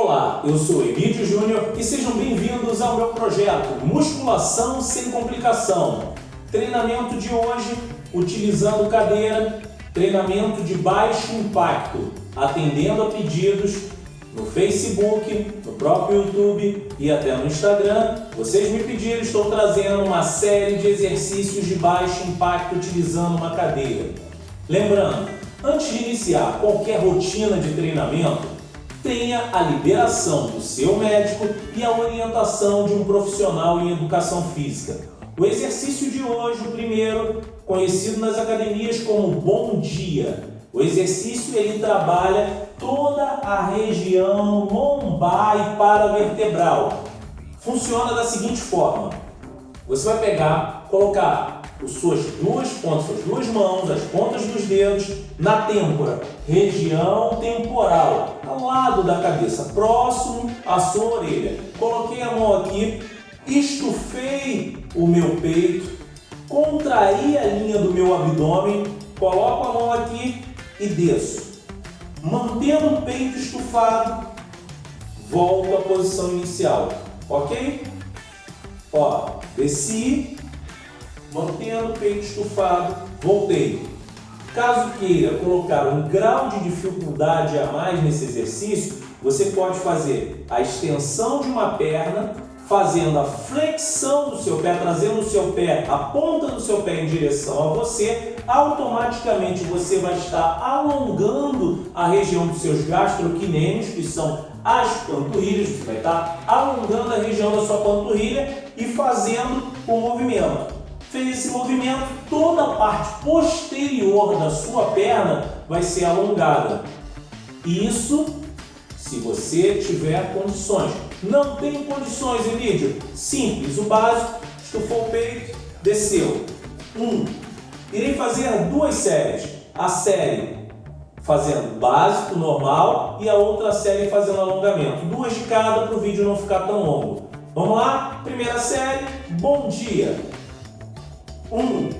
Olá, eu sou Emílio Júnior e sejam bem-vindos ao meu projeto Musculação Sem Complicação. Treinamento de hoje utilizando cadeira, treinamento de baixo impacto, atendendo a pedidos no Facebook, no próprio YouTube e até no Instagram. Vocês me pediram, estou trazendo uma série de exercícios de baixo impacto utilizando uma cadeira. Lembrando, antes de iniciar qualquer rotina de treinamento, tenha a liberação do seu médico e a orientação de um profissional em educação física. O exercício de hoje, o primeiro, conhecido nas academias como Bom Dia. O exercício ele trabalha toda a região lombar e paravertebral. Funciona da seguinte forma. Você vai pegar, colocar suas duas pontas, suas duas mãos, as pontas dos dedos na têmpora, região temporal, ao lado da cabeça, próximo à sua orelha. Coloquei a mão aqui, estufei o meu peito, contraí a linha do meu abdômen, coloco a mão aqui e desço. Mantendo o peito estufado, volto à posição inicial, ok? Ó, desci, mantendo o peito estufado, voltei. Caso queira colocar um grau de dificuldade a mais nesse exercício, você pode fazer a extensão de uma perna, fazendo a flexão do seu pé, trazendo o seu pé, a ponta do seu pé em direção a você, automaticamente você vai estar alongando a região dos seus gastroquinêmios, que são as panturrilhas, você vai estar alongando a região da sua panturrilha e fazendo o movimento fez esse movimento, toda a parte posterior da sua perna vai ser alongada. Isso se você tiver condições. Não tem condições, Emílio? Simples, o básico, estufou o peito, desceu. Um. Irei fazer duas séries. A série fazendo básico, normal, e a outra série fazendo alongamento. Duas de cada para o vídeo não ficar tão longo. Vamos lá? Primeira série, bom dia. Um.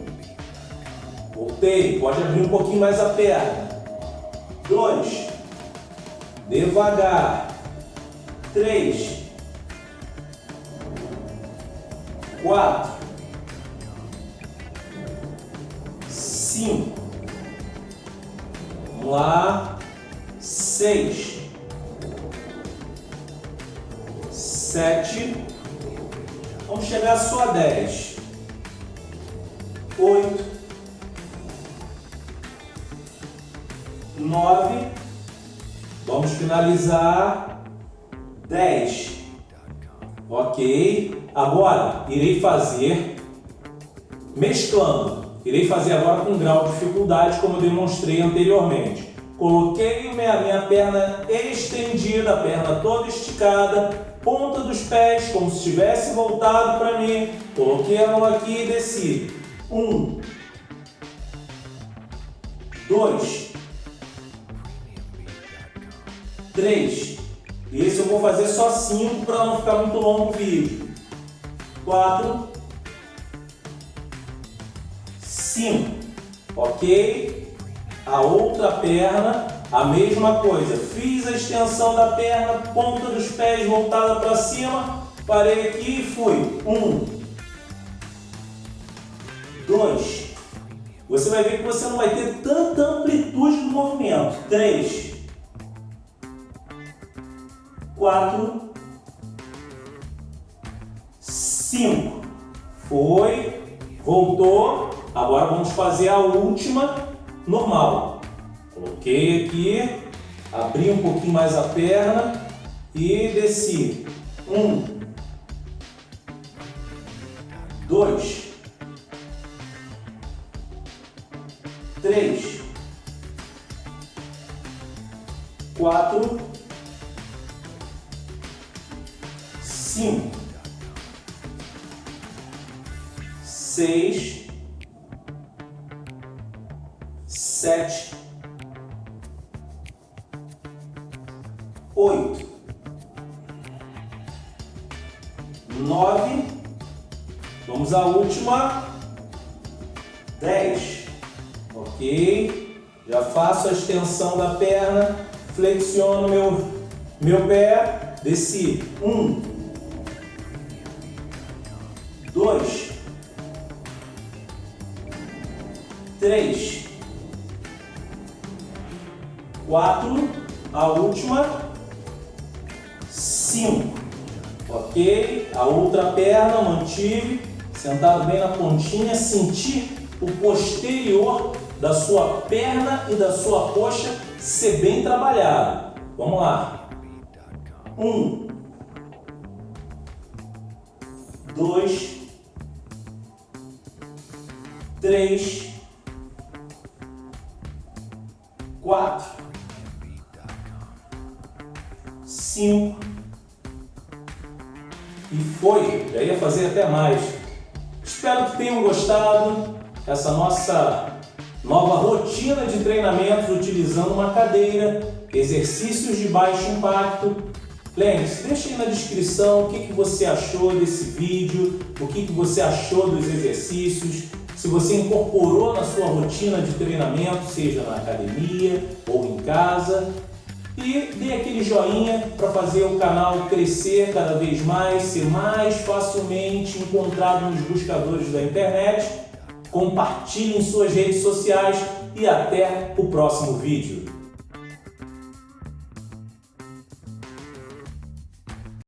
Voltei. Pode abrir um pouquinho mais a perna. Dois. Devagar. Três. Quatro. Cinco. Vamos lá. Seis. Sete. Vamos chegar só a dez oito, nove, vamos finalizar dez, ok? Agora, irei fazer mesclando, irei fazer agora com grau de dificuldade como demonstrei anteriormente. Coloquei minha, minha perna estendida, a perna toda esticada, ponta dos pés como se estivesse voltado para mim, coloquei a mão aqui e desci. Um, dois, três. Esse eu vou fazer só cinco para não ficar muito longo o vídeo. Quatro, cinco. Ok? A outra perna, a mesma coisa. Fiz a extensão da perna, ponta dos pés voltada para cima. Parei aqui e fui. Um, 2. Você vai ver que você não vai ter tanta amplitude do movimento. 3. 4. 5. Foi. Voltou. Agora vamos fazer a última normal. Coloquei aqui. Abri um pouquinho mais a perna. E desci. 1. 2. Quatro, cinco, seis, sete, oito, nove, vamos à última, dez ok? Já faço a extensão da perna, flexiono meu meu pé, desci. Um, dois, três, quatro, a última, cinco. Ok? A outra perna mantive, sentado bem na pontinha, senti o posterior da sua perna e da sua coxa ser bem trabalhado. Vamos lá. Um, dois, três, quatro, cinco e foi. Já ia fazer até mais. Espero que tenham gostado essa nossa nova rotina de treinamentos utilizando uma cadeira, exercícios de baixo impacto. Lembre-se, deixe aí na descrição o que, que você achou desse vídeo, o que, que você achou dos exercícios, se você incorporou na sua rotina de treinamento, seja na academia ou em casa. E dê aquele joinha para fazer o canal crescer cada vez mais, ser mais facilmente encontrado nos buscadores da internet compartilhe em suas redes sociais e até o próximo vídeo.